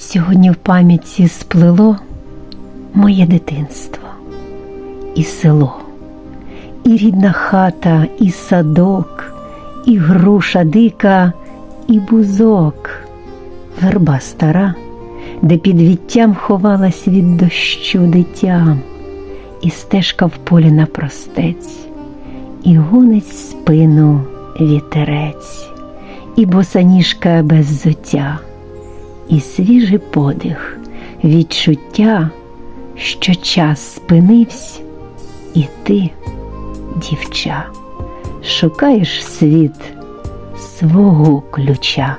Сьогодні в пам'яті сплело моє дитинство і село, і рідна хата, і садок, і груша дика, і бузок, верба стара, де під віттям ховалась від дощу дитям, і стежка в полі напростець, і гонить спину вітерець, і босоніжка без зуття і свіжий подих, відчуття, що час спинився, і ти, дівча, шукаєш світ свого ключа.